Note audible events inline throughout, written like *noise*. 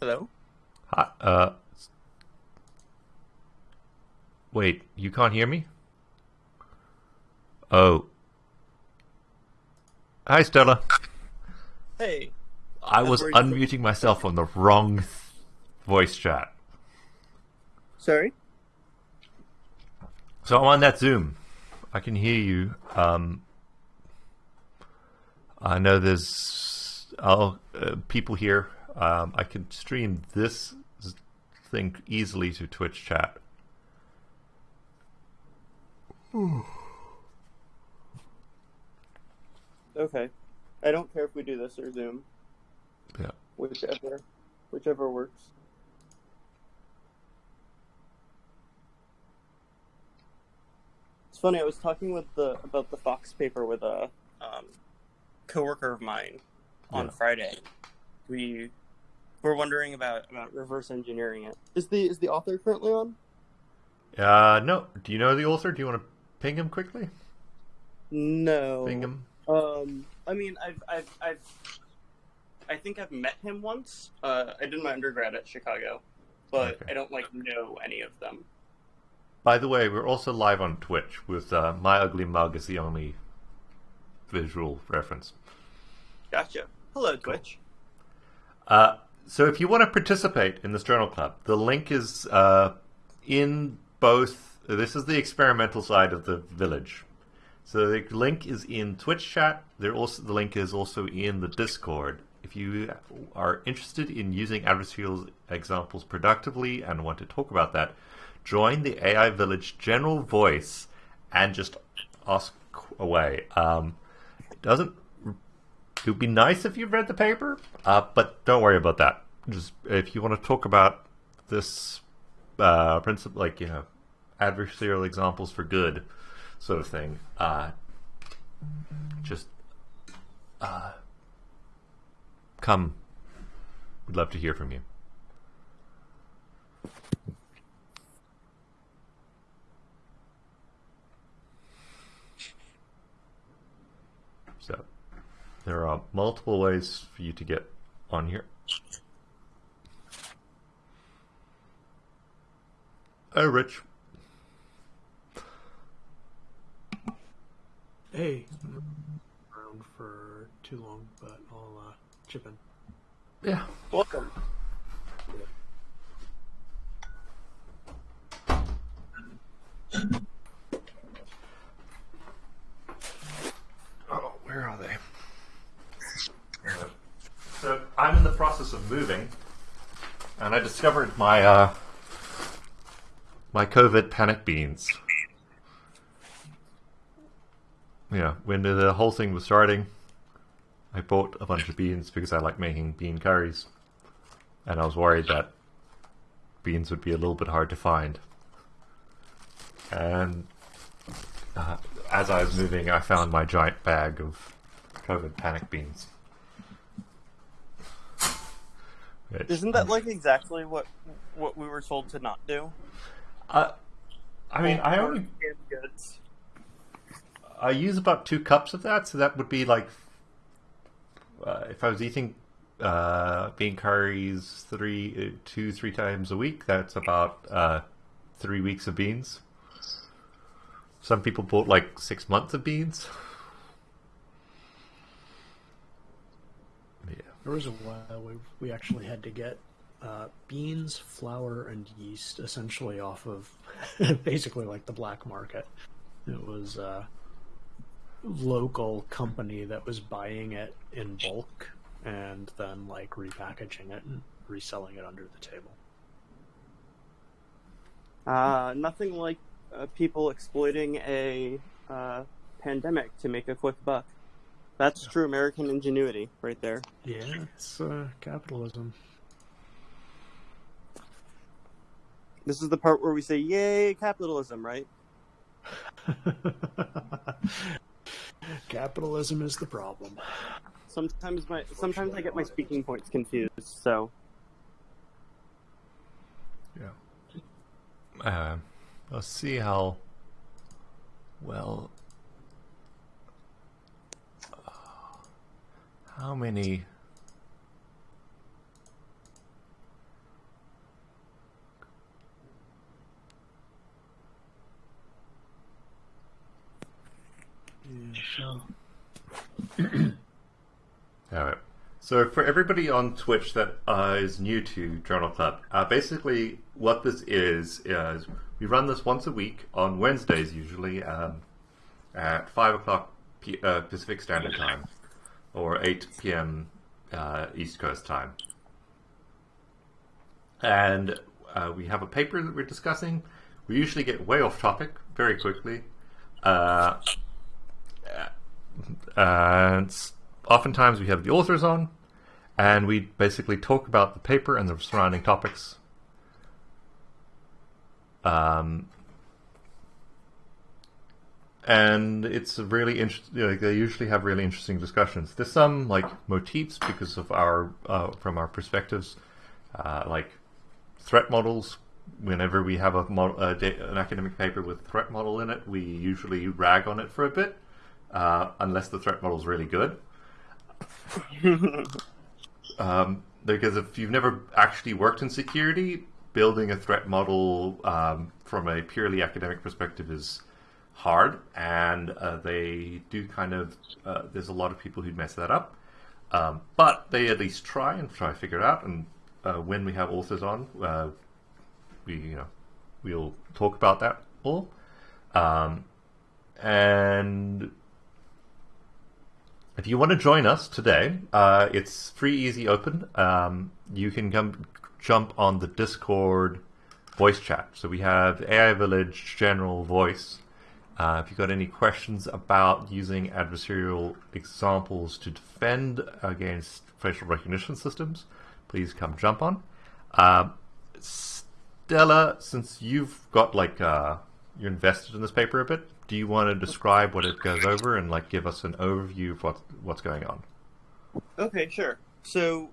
Hello? Hi, uh. Wait, you can't hear me? Oh. Hi, Stella. Hey. I was unmuting myself on the wrong voice chat. Sorry? So I'm on that Zoom. I can hear you. Um, I know there's uh, uh, people here. Um, I can stream this thing easily to Twitch chat. *sighs* Okay. I don't care if we do this or Zoom. Yeah. Whichever whichever works. It's funny, I was talking with the about the Fawkes paper with a um, coworker of mine on Yeah. Friday. We were wondering about, about reverse engineering it. Is the is the author currently on? Uh, no. Do you know the author? Do you want to ping him quickly? No. Ping him. Um, I mean, I've, I've, I've, I think I've met him once. Uh, I did my undergrad at Chicago, but Okay. I don't like know any of them. By the way, we're also live on Twitch with uh, My Ugly Mug as the only visual reference. Gotcha. Hello, Twitch. Uh, so if you want to participate in this journal club, the link is uh, in both. This is the experimental side of the village. So the link is in Twitch chat. There also the link is also in the Discord. If you are interested in using adversarial examples productively and want to talk about that, join the AI Village general voice and just ask away. Um, it doesn't it would be nice if you read the paper, uh, but don't worry about that. Just if you want to talk about this uh, principle, like you know, adversarial examples for good, sort of thing, uh, just uh, come. We'd love to hear from you. So. There are multiple ways for you to get on here. Hey, Rich. Hey, around for too long, but I'll uh, chip in. Yeah. Welcome. Oh, where are they? So I'm in the process of moving, and I discovered my uh, my COVID panic beans. Yeah, when the whole thing was starting, I bought a bunch of beans because I like making bean curries, and I was worried that beans would be a little bit hard to find. And uh, as I was moving, I found my giant bag of COVID panic beans. Which- Isn't that like exactly what what we were told to not do? Uh, I mean, I only. I use about two cups of that, so that would be like uh, if I was eating uh, bean curries three, uh, two, three times a week. That's about uh, three weeks of beans. Some people bought like six months of beans. Yeah. There was a while we, we actually had to get uh, beans, flour, and yeast essentially off of *laughs* basically like the black market. It was a local company that was buying it in bulk and then like repackaging it and reselling it under the table. Uh, nothing like uh, people exploiting a uh, pandemic to make a quick buck. That's true American ingenuity right there. Yeah, it's uh, capitalism. This is the part where we say, "Yay, capitalism!" Right? *laughs* capitalism is the problem. Sometimes my sometimes I get my speaking points confused. So Yeah. Uh, let's see how well. How many *clears throat* All right. So for everybody on Twitch that uh, is new to Journal Club, uh, basically what this is is we run this once a week on Wednesdays usually um, at five o'clock P- uh, Pacific Standard Time or eight p.m. Uh, East Coast time, and uh, we have a paper that we're discussing. We usually get way off topic very quickly. Uh, and oftentimes we have the authors on, and we basically talk about the paper and the surrounding topics. Um, and it's a really interesting. Know, they usually have really interesting discussions. There's some like motifs because of our uh, from our perspectives, uh, like threat models. Whenever we have a, model, a da- an academic paper with a threat model in it, we usually rag on it for a bit, uh, unless the threat model is really good. *laughs* um, because if you've never actually worked in security, building a threat model um, from a purely academic perspective is hard, and uh, they do kind of. Uh, there's a lot of people who mess that up, um, but they at least try and try to figure it out. And uh, when we have authors on, uh, we you know we'll talk about that all. Um, and if you want to join us today, uh, it's free, easy, open. Um, you can come jump on the Discord voice chat. So we have AI Village general voice. Uh, if you've got any questions about using adversarial examples to defend against facial recognition systems, please come jump on. Uh, Stella, since you've got like uh, you're invested in this paper a bit, do you want to describe what it goes over and like give us an overview of what what's going on? Okay, sure. So,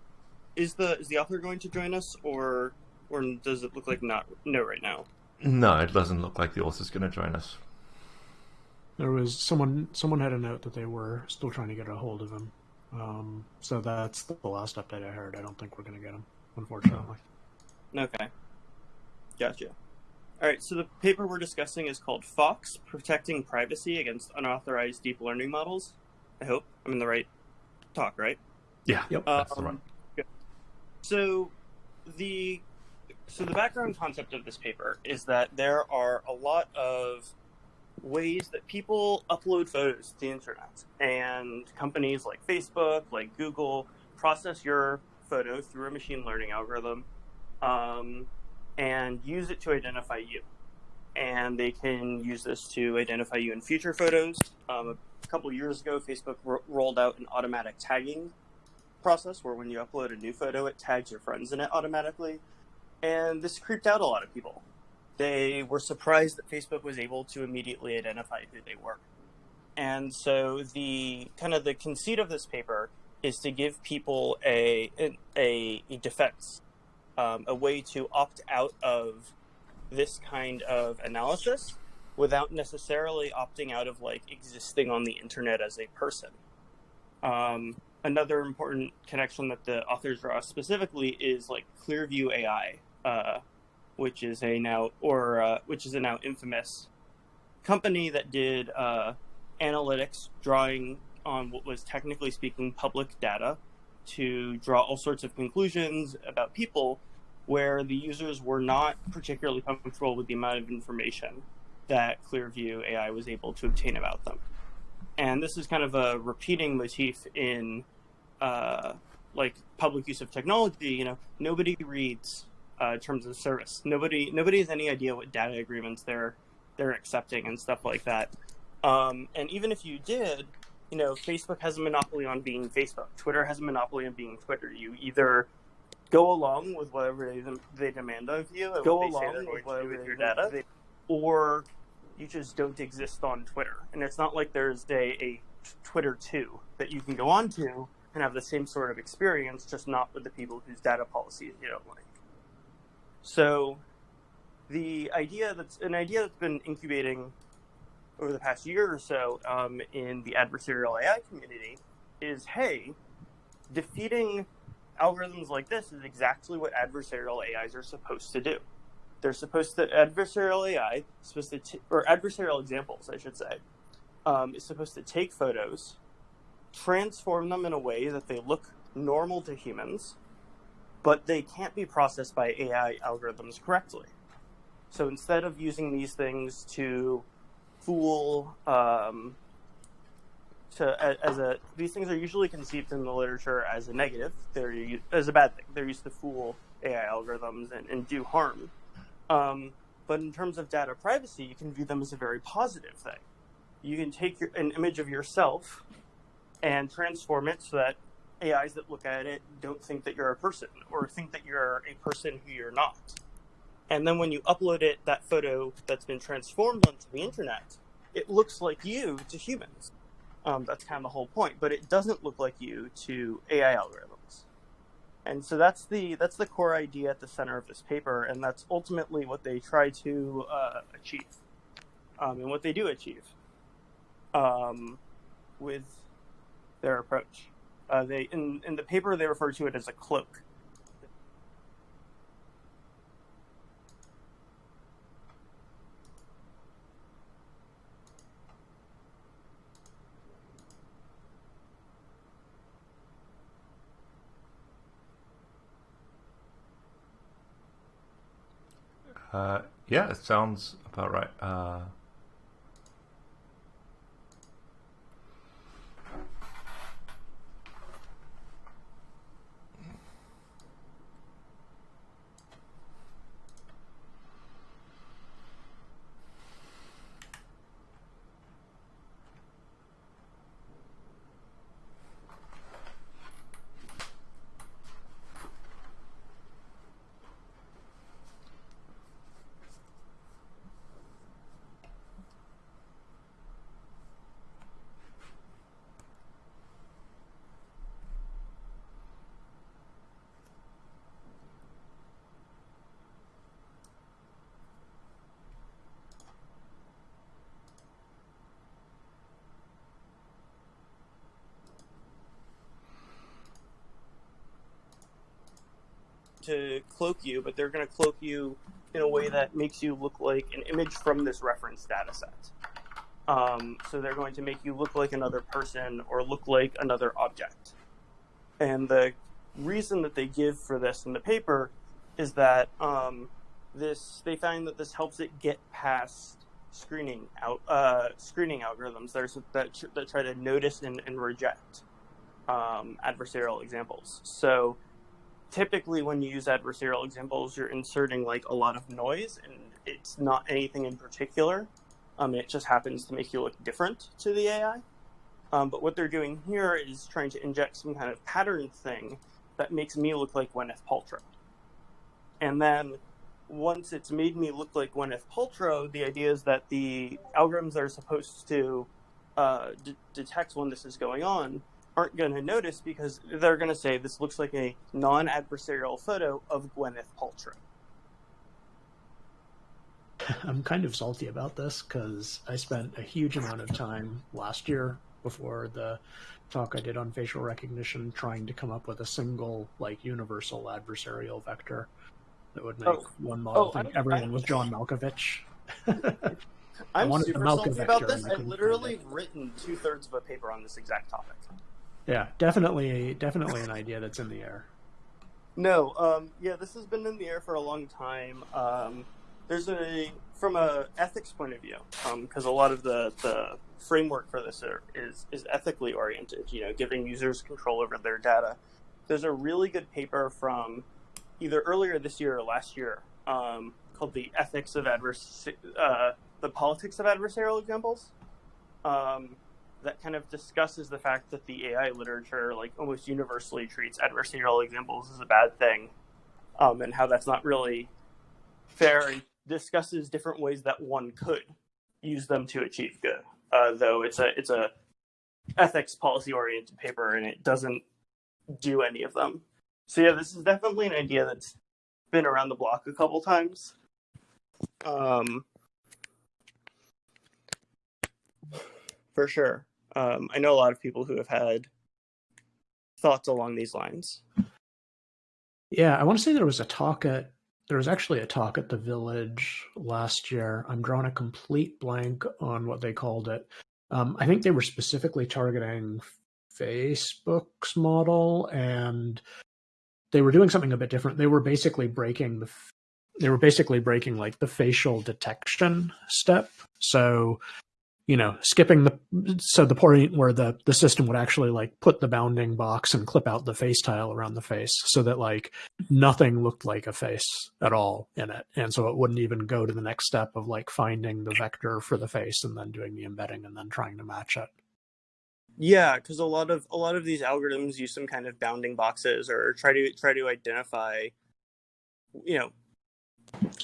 is the is the author going to join us, or or does it look like not no right now? No, it doesn't look like the author's going to join us. There was someone someone had a note that they were still trying to get a hold of him. Um, so that's the last update I heard. I don't think we're going to get him, unfortunately. Okay, gotcha. All right. So the paper we're discussing is called "Fawkes: Protecting Privacy Against Unauthorized Deep Learning Models." I hope I'm in the right talk, right? Yeah, Yep. that's the Um, one. good. So the so the background concept of this paper is that there are a lot of ways that people upload photos to the internet, and companies like Facebook, like Google, process your photo through a machine learning algorithm, um, and use it to identify you. And they can use this to identify you in future photos. Um, a couple years ago, Facebook ro- rolled out an automatic tagging process where when you upload a new photo, it tags your friends in it automatically. And this creeped out a lot of people. They were surprised that Facebook was able to immediately identify who they were. And so the kind of the conceit of this paper is to give people a a, a defense, um, a way to opt out of this kind of analysis without necessarily opting out of like existing on the internet as a person. Um, another important connection that the authors draw specifically is like Clearview AI, uh, which is a now or uh, which is a now infamous company that did uh, analytics drawing on what was technically speaking public data to draw all sorts of conclusions about people where the users were not particularly comfortable with the amount of information that Clearview AI was able to obtain about them. And this is kind of a repeating motif in uh, like public use of technology. You know, nobody reads uh, terms of service. Nobody nobody has any idea what data agreements they're they're accepting and stuff like that. Um, and even if you did, you know, Facebook has a monopoly on being Facebook. Twitter has a monopoly on being Twitter. You either go along with whatever they, they demand of you, Go they along with going to do whatever with your data, or you just don't exist on Twitter. And it's not like there's a, a Twitter 2 that you can go on to and have the same sort of experience, just not with the people whose data policies you don't like. So the idea that's an idea that's been incubating over the past year or so um, in the adversarial AI community is hey, defeating algorithms like this is exactly what adversarial AIs are supposed to do. They're supposed to adversarial AI supposed to or adversarial examples, I should say, um, is supposed to take photos, transform them in a way that they look normal to humans, but they can't be processed by AI algorithms correctly. So instead of using these things to fool, um, to as a these things are usually conceived in the literature as a negative. They're as a bad thing. They're used to fool AI algorithms and, and do harm. Um, but in terms of data privacy, you can view them as a very positive thing. You can take your, an image of yourself and transform it so that AIs that look at it don't think that you're a person or think that you're a person who you're not. And then when you upload it, that photo that's been transformed onto the internet, it looks like you to humans. Um, that's kind of the whole point, but it doesn't look like you to AI algorithms. And so that's the that's the core idea at the center of this paper, and that's ultimately what they try to uh, achieve, um, and what they do achieve um, with their approach. Uh, they in in the paper they refer to it as a cloak. Uh, yeah, it sounds about right. Uh, to cloak you, but they're going to cloak you in a way that makes you look like an image from this reference data set. Um, so they're going to make you look like another person or look like another object. And the reason that they give for this in the paper is that um, this they find that this helps it get past screening out uh, screening algorithms that, that, that try to notice and, and reject um, adversarial examples. So typically when you use adversarial examples, you're inserting like a lot of noise and it's not anything in particular. Um, it just happens to make you look different to the AI. Um, but what they're doing here is trying to inject some kind of pattern thing that makes me look like Gwyneth Paltrow. And then once it's made me look like Gwyneth Paltrow, the idea is that the algorithms are supposed to uh, detect when this is going on aren't going to notice because they're going to say this looks like a non-adversarial photo of Gwyneth Paltrow. *laughs* I'm kind of salty about this because I spent a huge amount of time last year before the talk I did on facial recognition trying to come up with a single, like, universal adversarial vector that would make oh. one model oh, think everyone was John Malkovich. I'm *laughs* super salty about this. I've literally written two thirds of a paper on this exact topic. Yeah, definitely, definitely an idea that's in the air. No, um, yeah, this has been in the air for a long time. Um, there's a from a ethics point of view, because um, a lot of the, the framework for this are, is is ethically oriented. You know, giving users control over their data. There's a really good paper from either earlier this year or last year um, called "The Ethics of Advers uh, the Politics of Adversarial Examples." Um, that kind of discusses the fact that the AI literature, like almost universally, treats adversarial examples as a bad thing, um, and how that's not really fair, and discusses different ways that one could use them to achieve good. Uh, though it's a it's a ethics policy oriented paper, and it doesn't do any of them. So yeah, this is definitely an idea that's been around the block a couple times. Um, for sure. Um, I know a lot of people who have had thoughts along these lines. Yeah, I want to say there was a talk at there was actually a talk at the village last year. I'm drawing a complete blank on what they called it, Um, I think they were specifically targeting Facebook's model, and they were doing something a bit different. They were basically breaking the they were basically breaking like the facial detection step. So you know, skipping the so the point where the the system would actually like put the bounding box and clip out the face tile around the face so that like nothing looked like a face at all in it. And so it wouldn't even go to the next step of like finding the vector for the face and then doing the embedding and then trying to match it. Yeah, because a lot of a lot of these algorithms use some kind of bounding boxes or try to try to identify you know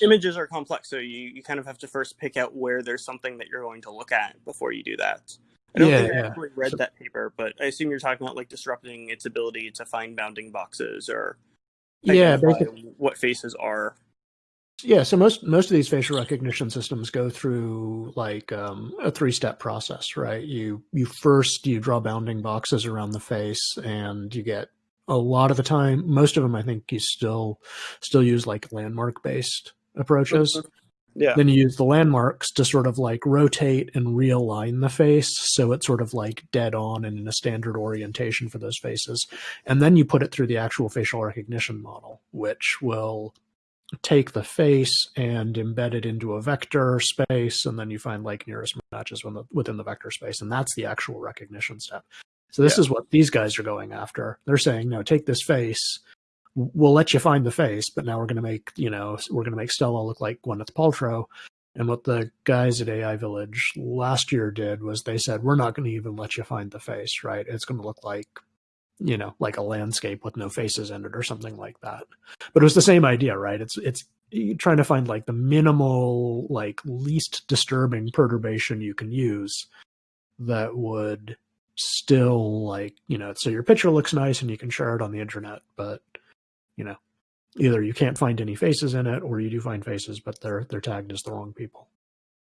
images are complex, so you, you kind of have to first pick out where there's something that you're going to look at before you do that. I don't Yeah, think I yeah. actually read So- that paper, but I assume you're talking about like disrupting its ability to find bounding boxes or Yeah, basically, what faces are. yeah. So most most of these facial recognition systems go through like um, a three step process, right? You you first you draw bounding boxes around the face, and you get a lot of the time. Most of them, I think, you still still use like landmark based approaches. Mm-hmm. Yeah. Then you use the landmarks to sort of like rotate and realign the face so it's sort of like dead on and in a standard orientation for those faces. And then you put it through the actual facial recognition model, which will take the face and embed it into a vector space. And then you find like nearest matches within the, within the vector space. And that's the actual recognition step. So this Yeah. is what these guys are going after. They're saying, no, take this face, we'll let you find the face, but now we're going to make, you know, we're going to make Stella look like Gwyneth Paltrow. And what the guys at AI Village last year did was they said, we're not going to even let you find the face, right? It's going to look like, you know, like a landscape with no faces in it or something like that. But it was the same idea, right? It's, it's, trying to find like the minimal, like least disturbing perturbation you can use that would still like, you know, so your picture looks nice and you can share it on the internet, but you know, either you can't find any faces in it or you do find faces, but they're they're tagged as the wrong people.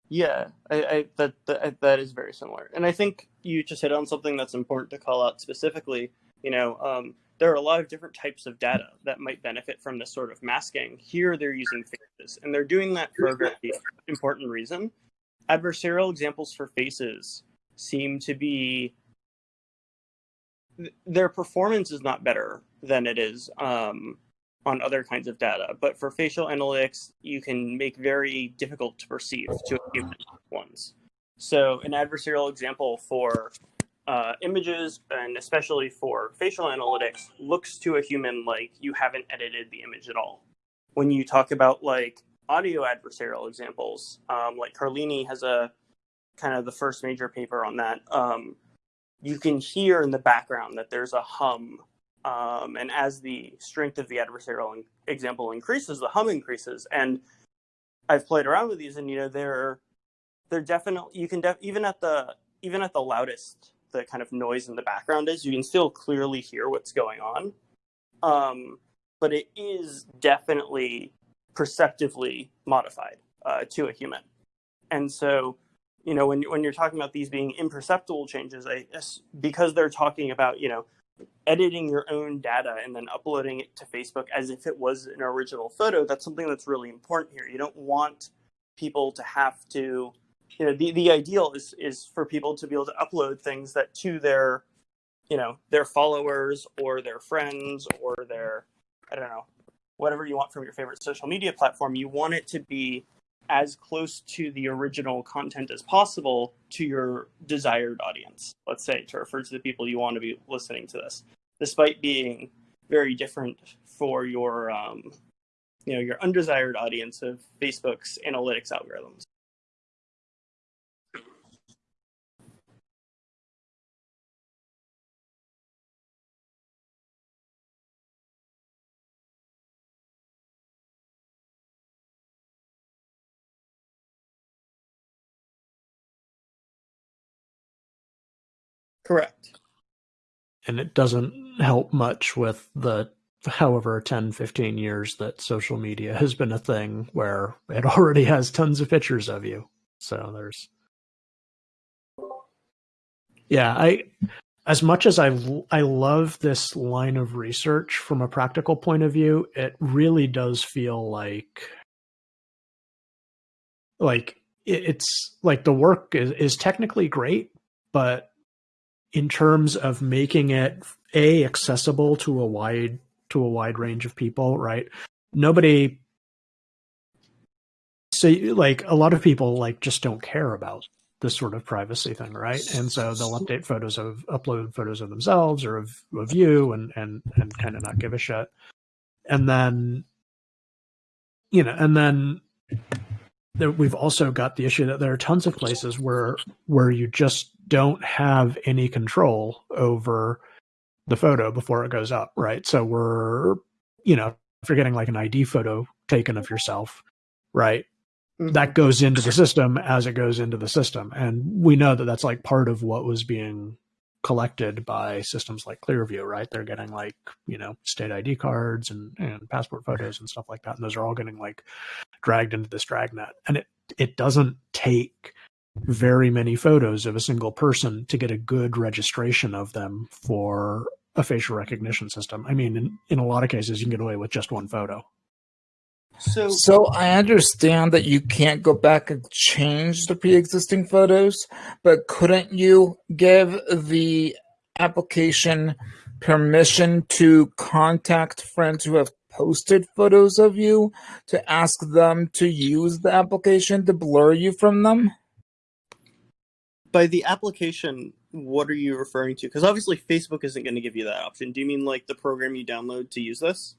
Yeah, I, I that, that that is very similar, and I think you just hit on something that's important to call out specifically. You know, um, there are a lot of different types of data that might benefit from this sort of masking. Here, they're using faces, and they're doing that for a very important reason. Adversarial examples for faces seem to be th- their performance is not better than it is um, on other kinds of data. But for facial analytics, you can make very difficult to perceive to human ones. So an adversarial example for uh, images and especially for facial analytics looks to a human like you haven't edited the image at all. When you talk about like audio adversarial examples, um, like Carlini has a kind of the first major paper on that. Um, you can hear in the background that there's a hum um, and as the strength of the adversarial example increases, the hum increases. And I've played around with these, and you know they're they're definitely you can def- even at the even at the loudest the kind of noise in the background is, you can still clearly hear what's going on. Um, but it is definitely perceptively modified uh, to a human, and so you know when when you're talking about these being imperceptible changes, I because they're talking about you know editing your own data and then uploading it to Facebook as if it was an original photo, that's something that's really important here. You don't want people to have to, you know, the, the ideal is, is for people to be able to upload things that to their, you know, their followers or their friends or their, I don't know, whatever you want from your favorite social media platform. You want it to be as close to the original content as possible to your desired audience, let's say, to refer to the people you want to be listening to this, despite being very different for your, um, you know, your undesired audience of Facebook's analytics algorithms. Correct. And it doesn't help much with the however 10 15 years that social media has been a thing where it already has tons of pictures of you so there's yeah i as much as i i love this line of research from a practical point of view it really does feel like like it's like the work is, is technically great but in terms of making it a accessible to a wide to a wide range of people, right? Nobody so like a lot of people like just don't care about this sort of privacy thing, right? And so they'll update photos of upload photos of themselves or of, of you and and and kind of not give a shit. And then you know, and then there, we've also got the issue that there are tons of places where where you just don't have any control over the photo before it goes up, right? So we're, you know, if you're getting like an ID photo taken of yourself, right? Mhm. That goes into the system as it goes into the system. And we know that that's like part of what was being collected by systems like Clearview, right? They're getting like, you know, state ID cards and, and passport photos and stuff like that. And those are all getting like dragged into this dragnet. And it, it doesn't take very many photos of a single person to get a good registration of them for a facial recognition system. I mean, in, in a lot of cases, you can get away with just one photo. So, So I understand that you can't go back and change the pre-existing photos, but couldn't you give the application permission to contact friends who have posted photos of you to ask them to use the application to blur you from them? by the application, what are you referring to? Because obviously, Facebook isn't going to give you that option. Do you mean like the program you download to use this?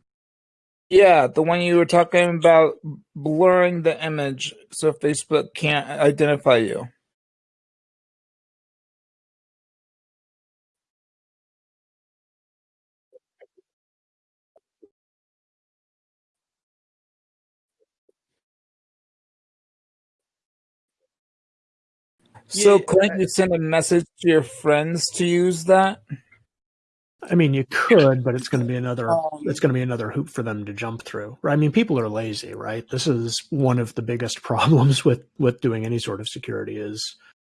Yeah, the one you were talking about blurring the image so Facebook can't identify you. So Yeah, couldn't you send a message to your friends to use that? I mean, you could, but it's going to be another Um, it's going to be another hoop for them to jump through. Right? I mean, people are lazy, right? This is one of the biggest *laughs* problems with with doing any sort of security is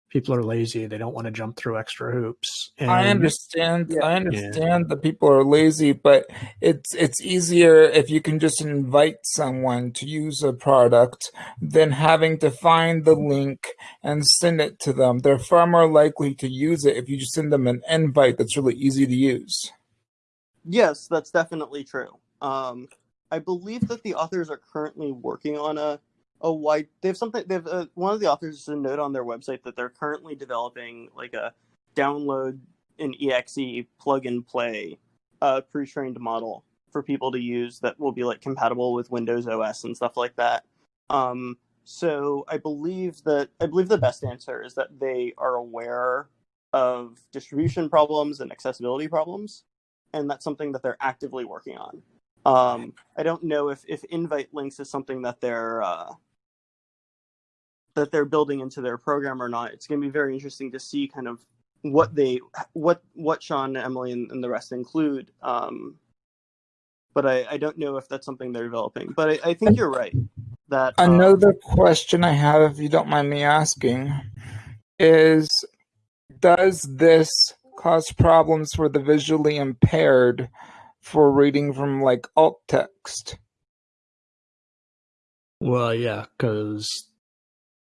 people are lazy. They don't want to jump through extra hoops. And I understand. Yeah. I understand that people are lazy, but it's it's easier if you can just invite someone to use a product than having to find the link and send it to them. They're far more likely to use it if you just send them an invite that's really easy to use. Yes, that's definitely true. Um, I believe that the authors are currently working on a a wide. They have something. They have uh, one of the authors has a note on their website that they're currently developing like a download an exe plug and play uh, pre-trained model for people to use that will be like compatible with Windows OS and stuff like that. Um, so I believe that I believe the best answer is that they are aware of distribution problems and accessibility problems and that's something that they're actively working on. Um, I don't know if, if invite links is something that they're uh, that they're building into their program or not. It's going to be very interesting to see kind of what they what what Shawn, Emily, and, and the rest include. Um, but I, I don't know if that's something they're developing. But I, I think you're right that um, Another question I have, if you don't mind me asking, is does this cause problems for the visually impaired for reading from like alt text? Well, yeah, because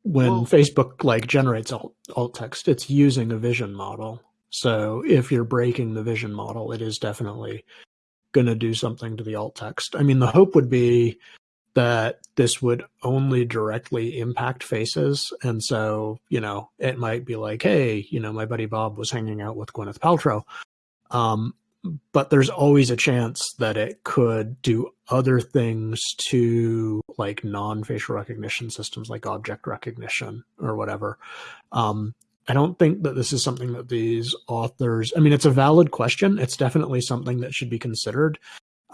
when Well- Facebook like generates alt, alt text, it's using a vision model. So if you're breaking the vision model, it is definitely going to do something to the alt text. I mean, the hope would be that this would only directly impact faces. And so, you know, it might be like, hey, you know, my buddy Bob was hanging out with Gwyneth Paltrow. Um, but there's always a chance that it could do other things to like non-facial recognition systems like object recognition or whatever. Um, i don't think that this is something that these authors i mean it's a valid question. It's definitely something that should be considered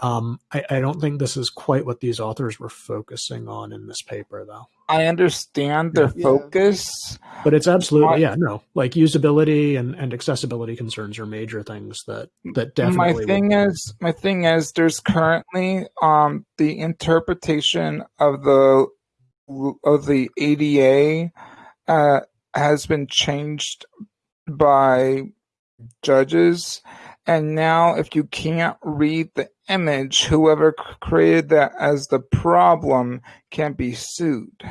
um, I, I don't think this is quite what these authors were focusing on in this paper though I understand their Yeah. focus. but it's absolutely My- yeah no like usability and, and accessibility concerns are major things that that definitely my thing is my thing is there's currently um the interpretation of the of the ADA uh has been changed by judges and now if you can't read the image whoever created that as the problem can be sued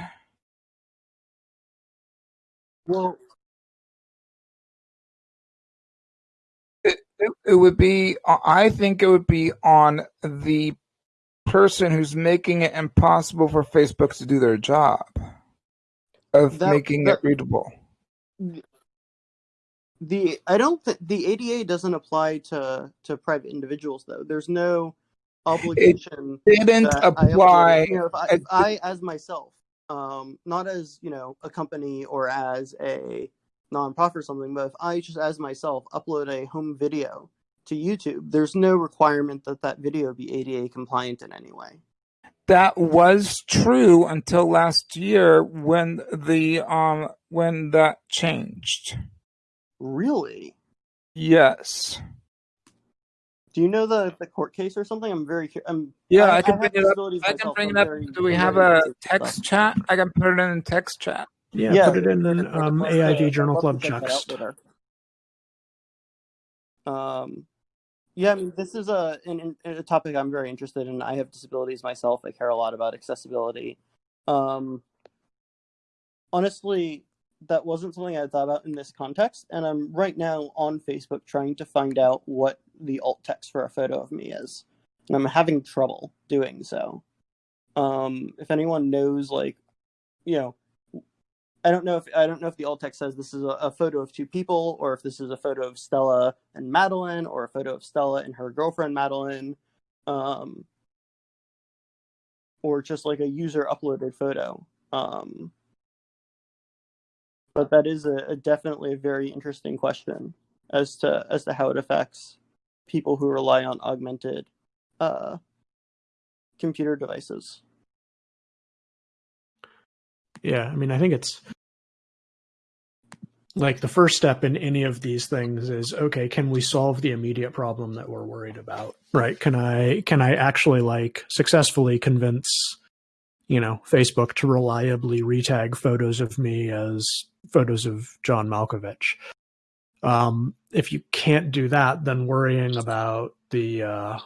well It, it would be. I think it would be on the person who's making it impossible for Facebook to do their job of That- making that- it readable. The I don't think the ADA doesn't apply to to private individuals though. There's no obligation. It Didn't that I apply. you know, if I, if I as myself, um, not as you know a company or as a nonprofit or something, but if I just as myself upload a home video to YouTube, there's no requirement that that video be ADA compliant in any way. That was true until last year when the um when that changed. Really? Yes. Do you know the the court case or something? I'm very curious. I'm, Yeah, I, I can have bring it up. I can bring it up. Do we have a text stuff. chat? I can put it in text chat. Yeah, Yeah, put it in I'd um, to- AIV Journal Club to check that out text. Um, yeah, I mean, this is a, an, a topic I'm very interested in. I have disabilities myself. I care a lot about accessibility. Um, honestly, that wasn't something I thought about in this context, and I'm right now on Facebook trying to find out what the alt text for a photo of me is, and I'm having trouble doing so. Um, if anyone knows, like, you know, I don't know if I don't know if the alt text says this is a, a photo of two people, or if this is a photo of Stella and Madeline, or a photo of Stella and her girlfriend Madeline, um, or just like a user uploaded photo. Um, but that is a, a definitely a very interesting question as to as to how it affects people who rely on augmented uh, computer devices. Yeah, I mean, I think it's like the first step in any of these things is okay, can we solve the immediate problem that we're worried about? Right? Can I can I actually like successfully convince you know, Facebook to reliably retag photos of me as photos of John Malkovich. Um, if you can't do that, then worrying about the uh,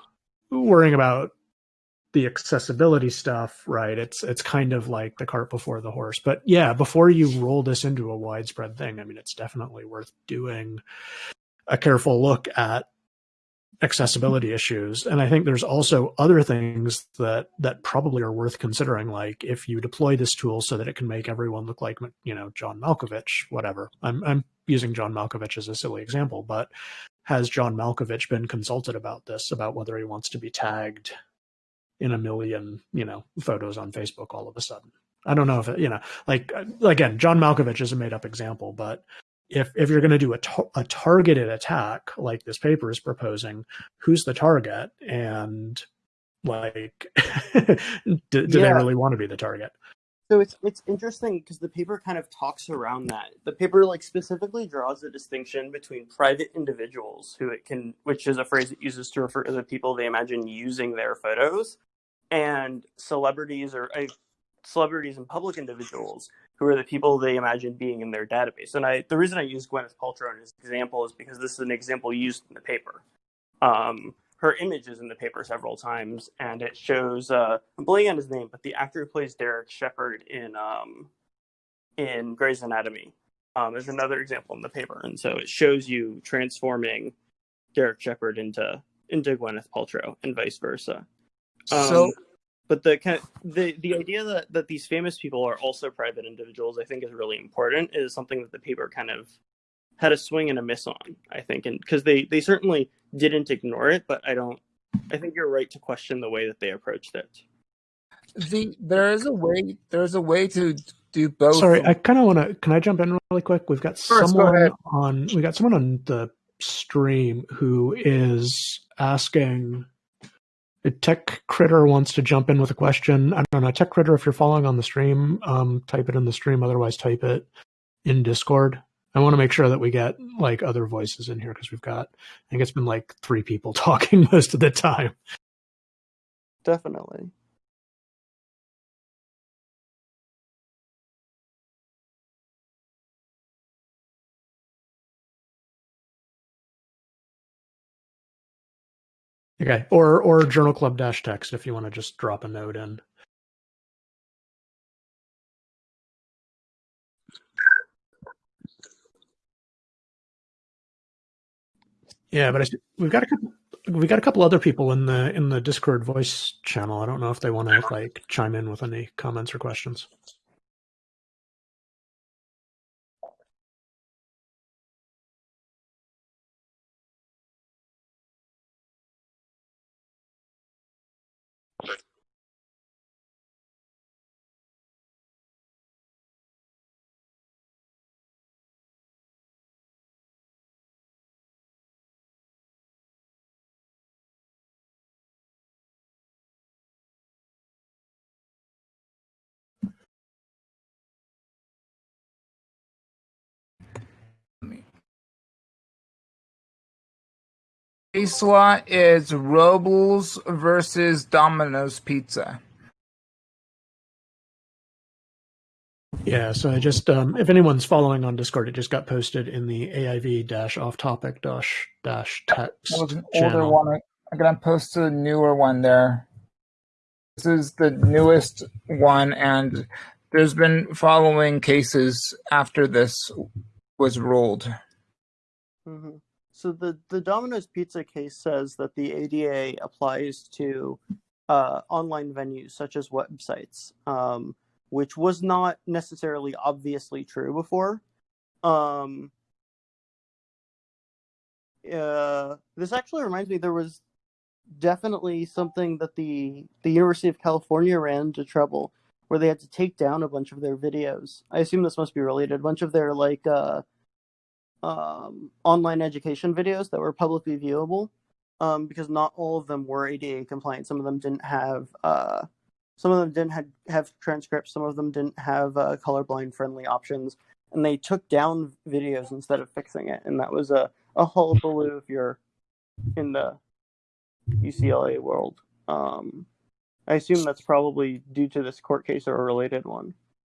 worrying about the accessibility stuff, right? It's it's kind of like the cart before the horse. But yeah, before you roll this into a widespread thing, I mean, it's definitely worth doing a careful look at accessibility issues. And i think there's also other things that that probably are worth considering like if you deploy this tool so that it can make everyone look like you know john malkovich whatever. I'm i'm using john malkovich as a silly example but has john malkovich been consulted about this about whether he wants to be tagged in a million you know photos on facebook all of a sudden? I don't know if it, you know like again john malkovich is a made up example but if if you're going to do a, a targeted attack like this paper is proposing, who's the target and like *laughs* do, do they really want to be the target? So it's it's interesting because the paper kind of talks around that. The paper like specifically draws a distinction between private individuals who it can, which is a phrase it uses to refer to the people they imagine using their photos, and celebrities or uh, celebrities and public individuals who are the people they imagine being in their database. And I the reason I use Gwyneth Paltrow as an example is because this is an example used in the paper. Um, her image is in the paper several times, and it shows uh, I'm blanking on his name, but the actor who plays Derek Shepherd in um, in Grey's Anatomy. Um, there's another example in the paper, and so it shows you transforming Derek Shepherd into into Gwyneth Paltrow and vice versa. Um, so but the kind of, the the idea that that these famous people are also private individuals, I think, is really important. Is something that the paper kind of had a swing and a miss on. I think, and because they they certainly didn't ignore it, but I don't. I think you're right to question the way that they approached it. the there is a way there's a way to do both. Sorry, I kind of want to. Can I jump in really quick? We've got Sure, go someone ahead. on. We got someone on the stream who is asking. Tech critter wants to jump in with a question. I don't know, tech critter. If you're following on the stream, um, type it in the stream. Otherwise, type it in Discord. I want to make sure that we get like other voices in here because we've got. I think it's been like three people *laughs* talking most of the time. Definitely. Okay, or or journal club dash text if you want to just drop a note in. Yeah, but I, we've got a couple. We got a couple other people in the in the Discord voice channel. I don't know if they want to like chime in with any comments or questions. Case law is Robles versus Domino's Pizza. Yeah, so I just um, if anyone's following on Discord, it just got posted in the AIV dash off topic dash dash text. That was an older channel. one. I'm gonna post a newer one there. This is the newest one, and there's been following cases after this was ruled. hmm So the the Domino's Pizza case says that the ADA applies to uh, online venues such as websites, um, which was not necessarily obviously true before. Um, uh, this actually reminds me there was definitely something that the the University of California ran into trouble where they had to take down a bunch of their videos. I assume this must be related. A bunch of their like uh, um, online education videos that were publicly viewable, um, because not all of them were ADA compliant. Some of them didn't have uh, some of them didn't have, have transcripts. Some of them didn't have uh, colorblind friendly options, and they took down videos instead of fixing it. And that was a a hullabaloo if you're in the UCLA world. Um, I assume that's probably due to this court case or a related one.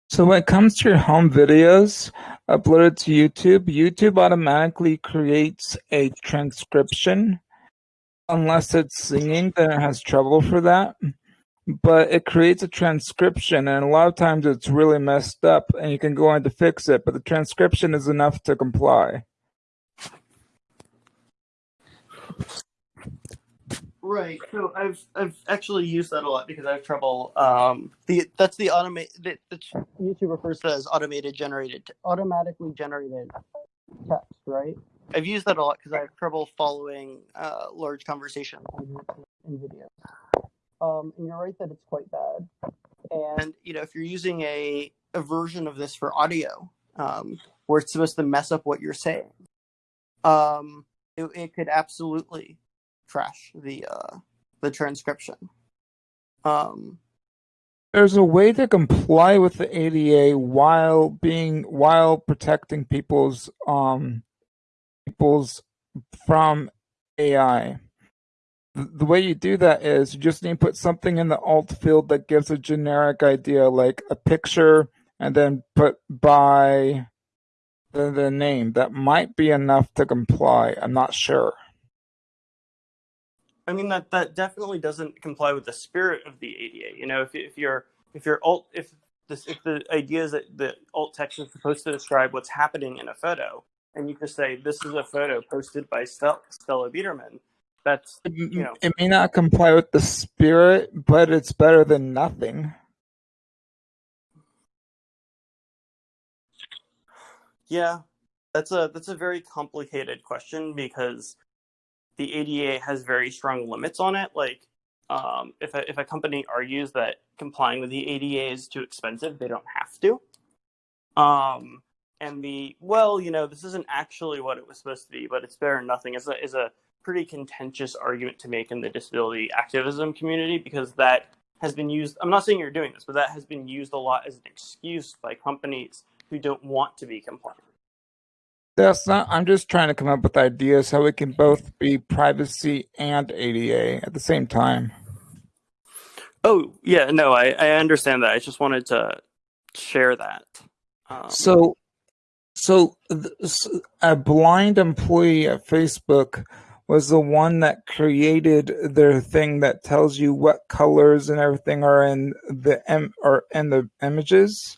So when it comes to your home videos uploaded to YouTube, YouTube automatically creates a transcription. Unless it's singing, then it has trouble for that. But it creates a transcription, and a lot of times it's really messed up, and you can go on to fix it. But the transcription is enough to comply. Right. So I've I've actually used that a lot because I have trouble. Um, the that's the automate that YouTube refers to as automated generated automatically generated text. Right. I've used that a lot because I have trouble following uh, large conversations in video. Um, and you're right that it's quite bad. And you know, if you're using a a version of this for audio, um, where it's supposed to mess up what you're saying, um, it, it could absolutely trash the uh the transcription. Um There's a way to comply with the ADA while being while protecting people's um people's from AI. The, the way you do that is you just need to put something in the alt field that gives a generic idea, like a picture, and then put by the, the name. That might be enough to comply. I'm not sure. I mean that that definitely doesn't comply with the spirit of the ADA. You know, if if you're if you're alt if this if the idea is that the alt text is supposed to describe what's happening in a photo, and you just say this is a photo posted by Stella, Stella Biderman, that's you know It may not comply with the spirit, but it's better than nothing. Yeah, that's a that's a very complicated question because the ADA has very strong limits on it. Like, um, if a, if a company argues that complying with the ADA is too expensive, they don't have to. Um, and the well, you know, this isn't actually what it was supposed to be, but it's better than nothing. is a is a pretty contentious argument to make in the disability activism community because that has been used. I'm not saying you're doing this, but that has been used a lot as an excuse by companies who don't want to be compliant. That's not. I'm just trying to come up with ideas how we can both be privacy and ADA at the same time. Oh yeah, no, I, I understand that. I just wanted to share that. Um, So, so a blind employee at Facebook was the one that created their thing that tells you what colors and everything are in the em- or in the images.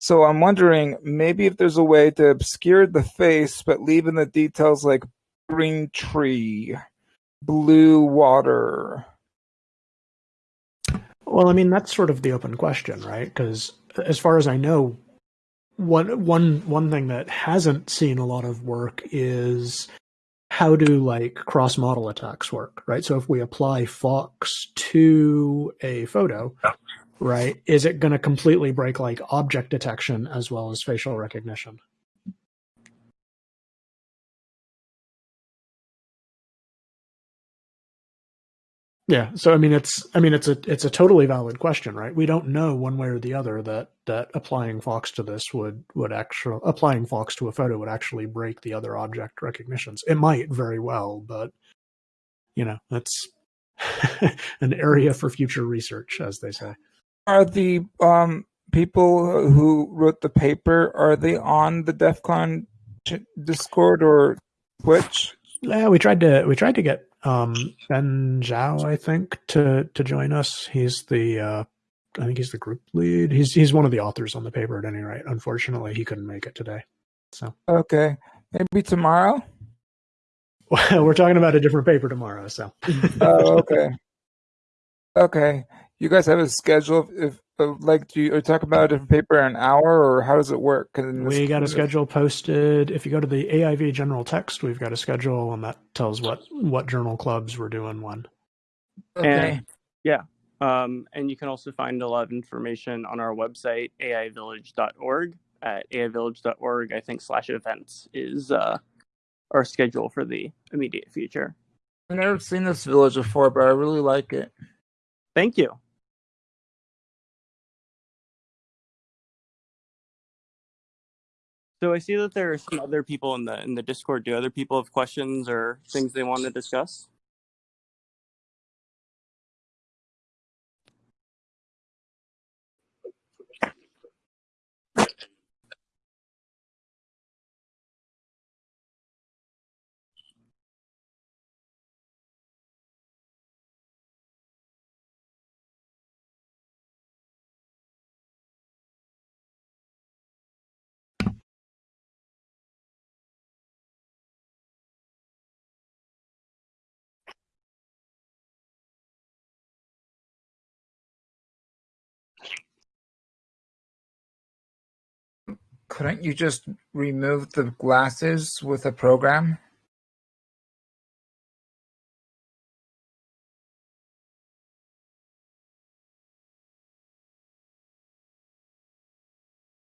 So I'm wondering maybe if there's a way to obscure the face but leave in the details like green tree, blue water. Well, I mean that's sort of the open question, right? Because as far as I know, one one one thing that hasn't seen a lot of work is how do like cross model attacks work, right? So if we apply Fawkes to a photo, right, is it going to completely break like object detection as well as facial recognition? Yeah, so I mean it's I mean it's a it's a totally valid question, right? We don't know one way or the other that that applying Fawkes to this would would actually applying Fawkes to a photo would actually break the other object recognitions. It might very well, but you know, that's *laughs* an area for future research, as they say. Are the um people who wrote the paper are they on the DEF CON Discord or Twitch? Yeah, we tried to we tried to get um, Ben Zhao, I think, to to join us. He's the uh, I think he's the group lead. He's he's one of the authors on the paper at any rate. Unfortunately, he couldn't make it today. So okay, maybe tomorrow. Well, *laughs* we're talking about a different paper tomorrow. So oh, okay, *laughs* okay. You guys have a schedule if like do you talk about a different paper an hour or how does it work? We got a schedule posted. If you go to the aiv general text we've got a schedule and that tells what what journal clubs we're doing when. Okay. and, yeah um, and you can also find a lot of information on our website aivillage.org at aivillage.org i think slash events is uh, our schedule for the immediate future. I've never seen this village before but i really like it. Thank you So I see that there are some other people in the in the Discord. Do other people have questions or things they want to discuss? Couldn't you just remove the glasses with a program?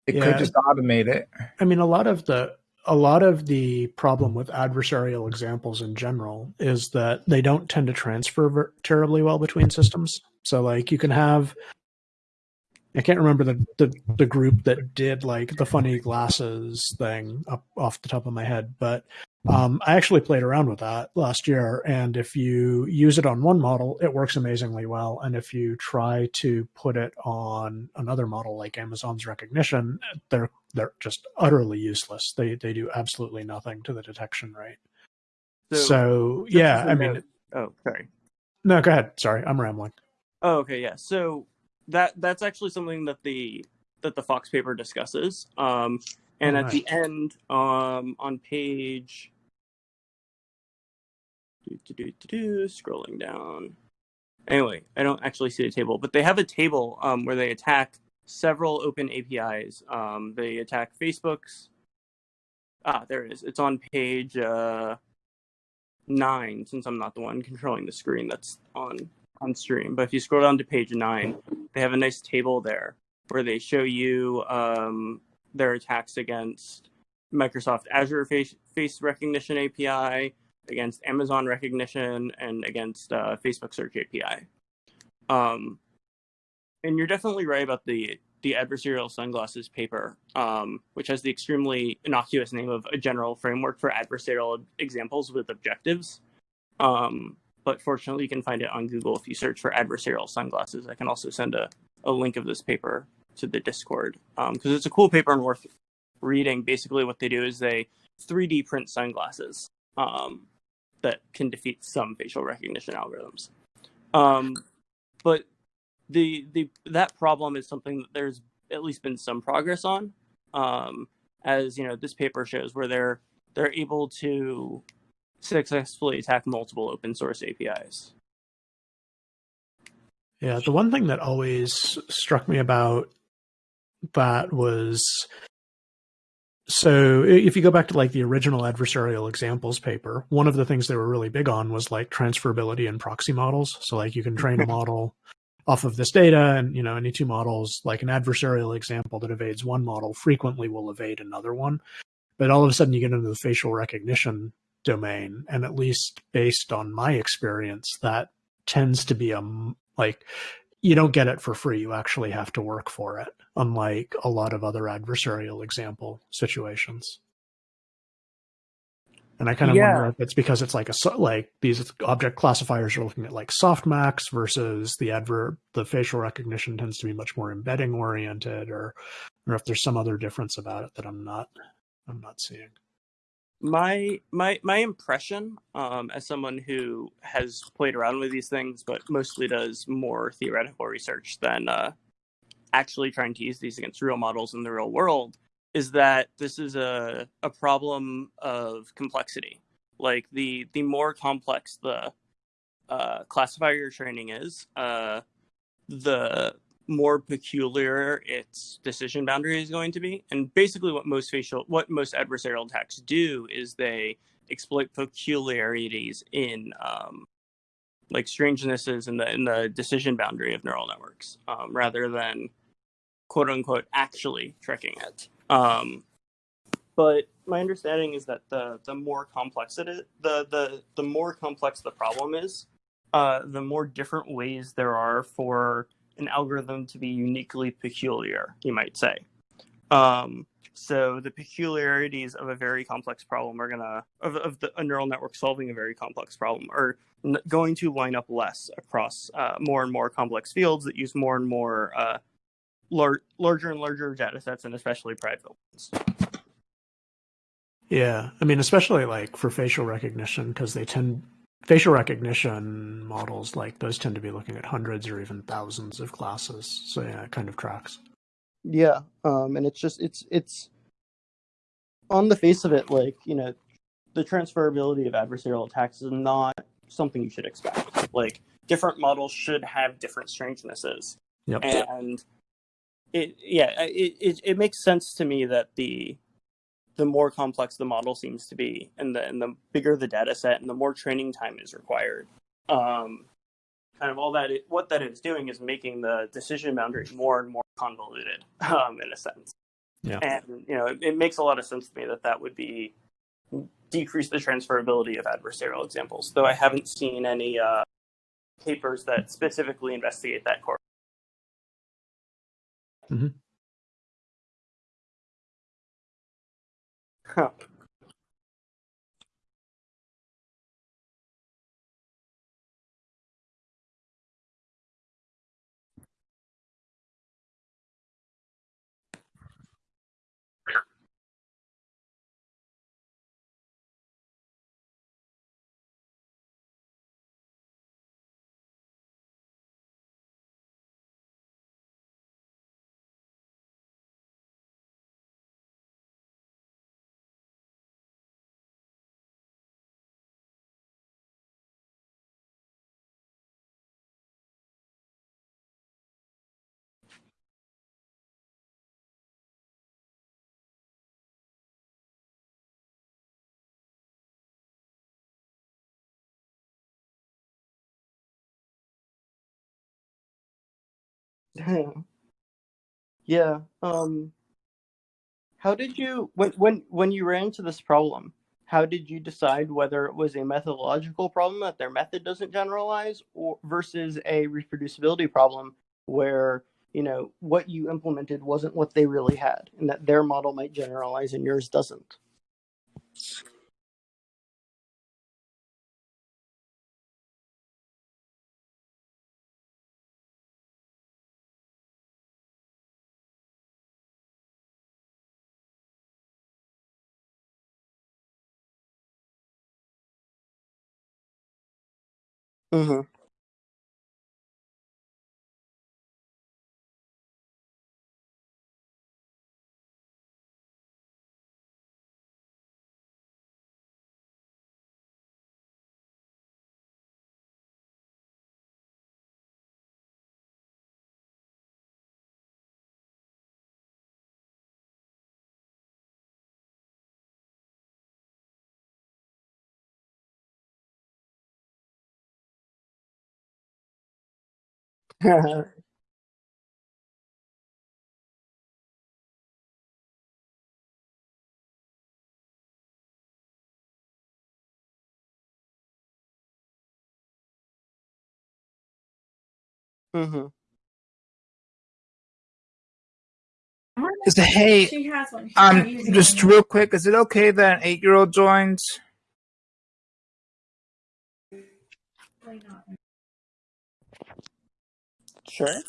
It yeah. could just automate it. I mean, a lot of the a lot of the problem with adversarial examples in general is that they don't tend to transfer terribly well between systems. So, like, you can have I can't remember the, the, the group that did like the funny glasses thing up off the top of my head, but um, I actually played around with that last year. And if you use it on one model, it works amazingly well. And if you try to put it on another model like Amazon's Rekognition, they're they're just utterly useless. They they do absolutely nothing to the detection rate. So, so yeah, I mean, oh, sorry. No, go ahead. Sorry, I'm rambling. Oh, okay, yeah. So that that's actually something that the that the Fawkes paper discusses. Um, and at the end, um, on page do, do, do, do, scrolling down. Anyway, I don't actually see the table, but they have a table um, where they attack several open APIs. Um, they attack Facebook's. Ah, there it is. It's on page uh, nine. Since I'm not the one controlling the screen, that's on on stream. But if you scroll down to page nine, they have a nice table there where they show you um, their attacks against Microsoft Azure face, face recognition API, against Amazon Rekognition, and against uh, Facebook Search API. Um, and you're definitely right about the the adversarial sunglasses paper, um, which has the extremely innocuous name of a general framework for adversarial examples with objectives. Um, but fortunately you can find it on Google if you search for adversarial sunglasses. I can also send a, a link of this paper to the Discord because um, it's a cool paper and worth reading. Basically, what they do is they 3D print sunglasses um, that can defeat some facial recognition algorithms. Um, but the the that problem is something that there's at least been some progress on, um, as you know this paper shows, where they're they're able to successfully attack multiple open source APIs. Yeah, the one thing that always struck me about that was so if you go back to like the original adversarial examples paper, one of the things they were really big on was like transferability and proxy models. So like you can train a *laughs* model off of this data and you know any two models like an adversarial example that evades one model frequently will evade another one. But all of a sudden you get into the facial recognition domain and at least based on my experience that tends to be a like you don't get it for free. You actually have to work for it, unlike a lot of other adversarial example situations. And I kind of Yeah. wonder if it's because it's like a like these object classifiers are looking at like softmax versus the adverb the facial recognition tends to be much more embedding oriented, or or if there's some other difference about it that I'm not I'm not seeing. My my my impression um, as someone who has played around with these things but mostly does more theoretical research than uh, actually trying to use these against real models in the real world is that this is a, a problem of complexity. Like the the more complex the uh, classifier training is uh, the more peculiar its decision boundary is going to be. And basically, what most facial, what most adversarial attacks do is they exploit peculiarities in um, like strangenesses in the in the decision boundary of neural networks, um, rather than quote unquote actually tricking it. Um, but my understanding is that the the more complex it is, the the the more complex the problem is, uh, the more different ways there are for an algorithm to be uniquely peculiar, you might say. Um, so the peculiarities of a very complex problem are gonna of, of the, a neural network solving a very complex problem are going to line up less across uh, more and more complex fields that use more and more uh, lar- larger and larger data sets and especially private ones. Yeah, I mean, especially like for facial recognition, because they tend facial recognition models like those tend to be looking at hundreds or even thousands of classes. So yeah, it kind of tracks. Yeah, um, and it's just it's it's on the face of it, like you know, the transferability of adversarial attacks is not something you should expect. Like different models should have different strangenesses, Yep. and it yeah it, it it makes sense to me that the the more complex the model seems to be, and the and the bigger the data set, and the more training time is required. Um, kind of all that it, what that is doing is making the decision boundary more and more convoluted, um, in a sense. Yeah. And you know, it, it makes a lot of sense to me that that would be decrease the transferability of adversarial examples. Though I haven't seen any uh, papers that specifically investigate that core. Mhm. Huh. Yeah. Um, how did you when when when you ran into this problem? How did you decide whether it was a methodological problem that their method doesn't generalize, or versus a reproducibility problem where you know what you implemented wasn't what they really had, and that their model might generalize and yours doesn't? Mm-hmm. *laughs* hmm Is it, hey, She has one. She's um, just real quick, is it okay that an eight-year-old joins? Sure.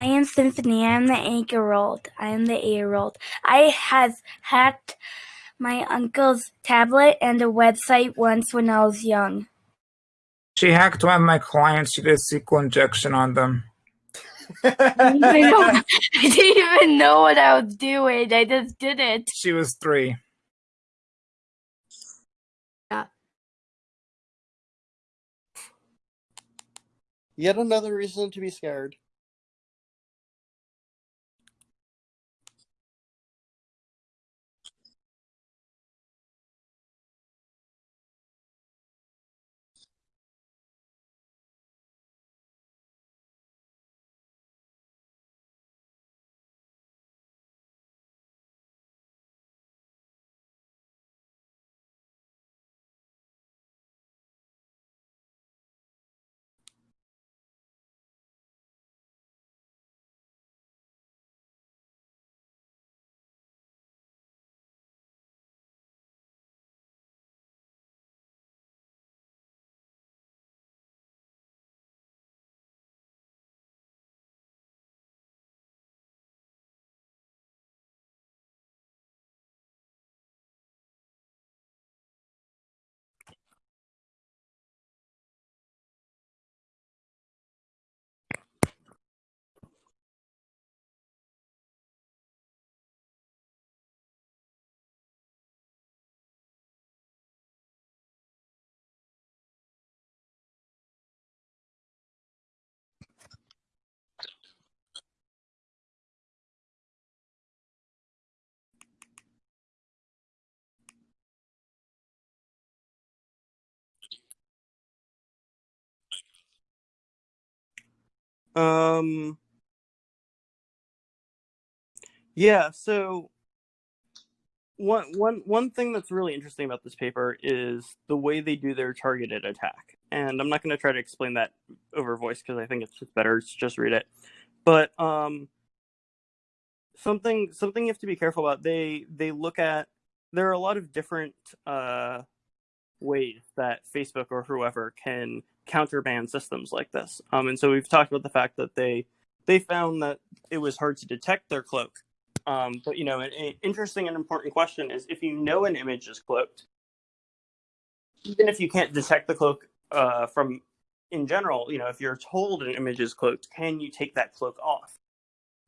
I am Symphony. I am the eight-year-old. I am the eight-year-old. I has hacked my uncle's tablet and a website once when I was young. She hacked one of my clients. She did a SQL injection on them. I didn't, even know, I didn't even know what I was doing. I just did it. She was three. Yeah. Yet another reason to be scared. Um. Yeah. So one one one thing that's really interesting about this paper is the way they do their targeted attack, and I'm not going to try to explain that over voice because I think it's just better to just read it. But um, something something you have to be careful about. They they look at there are a lot of different uh ways that Facebook or whoever can countermand systems like this. Um, and so we've talked about the fact that they they found that it was hard to detect their cloak. Um, but you know, an, an interesting and important question is if you know an image is cloaked, even if you can't detect the cloak uh, from in general, you know, if you're told an image is cloaked, can you take that cloak off?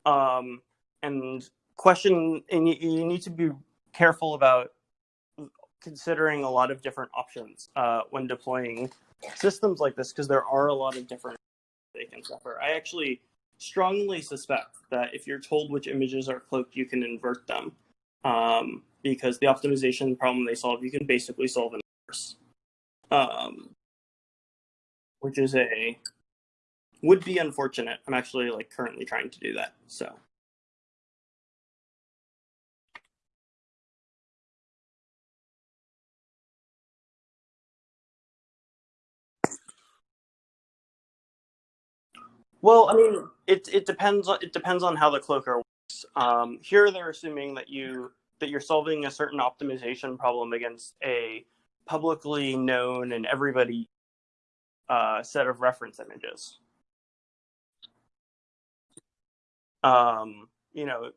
Um, and question, and you, you need to be careful about considering a lot of different options uh, when deploying systems like this because there are a lot of different they can suffer. I actually strongly suspect that if you're told which images are cloaked, you can invert them um, because the optimization problem they solve, you can basically solve in reverse, um, which is a would be unfortunate. I'm actually like currently trying to do that. So Well, I mean, it it depends on it depends on how the cloaker works. Um, here, they're assuming that you that you're solving a certain optimization problem against a publicly known and everybody uh, set of reference images. Um, you know,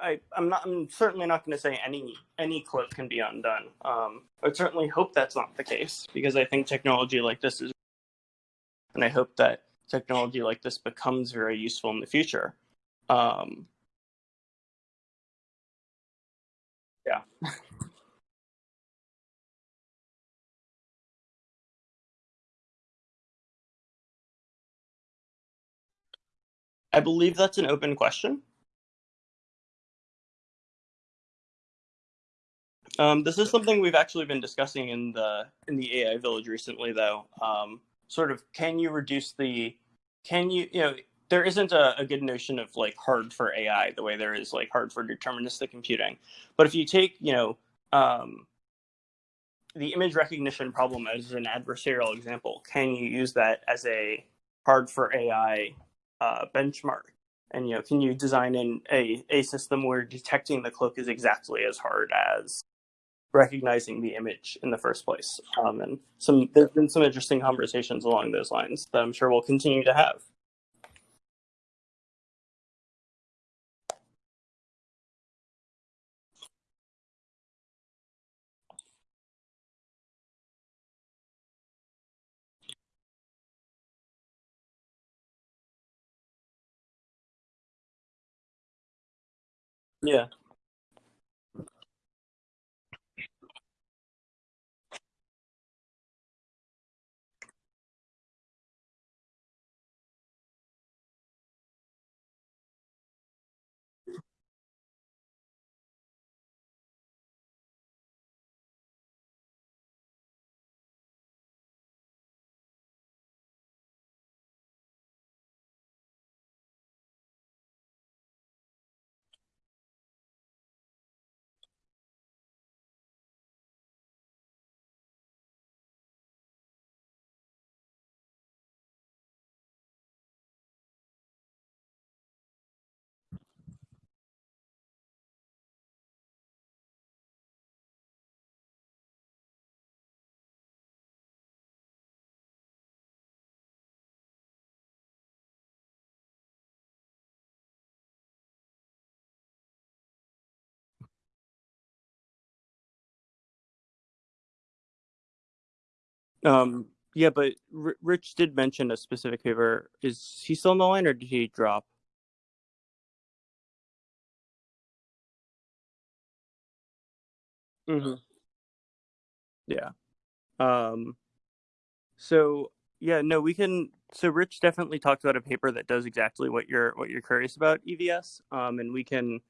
I I'm not I'm certainly not going to say any any cloak can be undone. Um, I certainly hope that's not the case because I think technology like this is and I hope that technology like this becomes very useful in the future. Um, yeah. *laughs* I believe that's an open question. Um, this is something we've actually been discussing in the in the AI Village recently, though. Um, sort of, can you reduce the, can you, you know, there isn't a, a good notion of like hard for AI the way there is like hard for deterministic computing. But if you take, you know, um, the image recognition problem as an adversarial example, can you use that as a hard for AI uh, benchmark? And you know, can you design in a, a system where detecting the cloak is exactly as hard as recognizing the image in the first place? Um, and some there's been some interesting conversations along those lines that I'm sure we'll continue to have. Yeah. Um, yeah, but R- Rich did mention a specific paper. Is he still on the line, or did he drop? Mm-hmm. Yeah. Um. So yeah, no, we can. So Rich definitely talked about a paper that does exactly what you're what you're curious about EVS. Um, and we can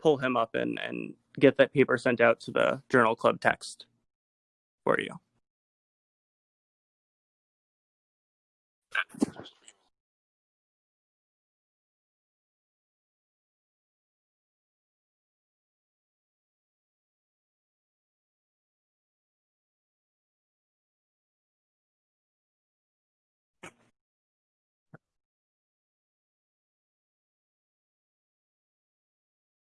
pull him up and and get that paper sent out to the journal club text for you. That's what I was